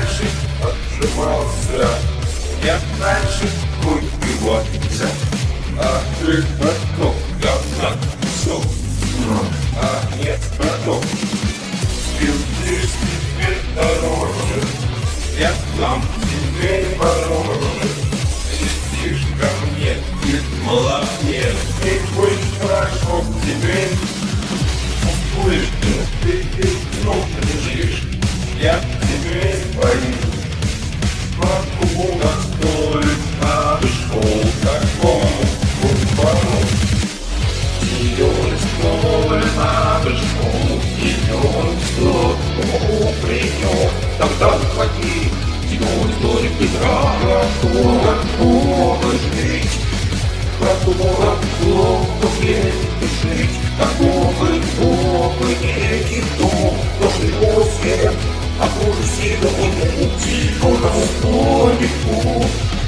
раньше отжимался, я раньше выпивался, а ты потом говна кусок, а нет потом. Пиздишь теперь дороже, я дам тебе мороже. Сидишь ко мне, ты молодец, ты будешь хорошо теперь. Будешь ты, ты, ну, лежишь, я ее, тогда уходи. Тебя никто не петра, которая плохо жить, которая плохо жить, такого плохо некий дом, должен его свет, а хуже всего не уйти, он расходит путь.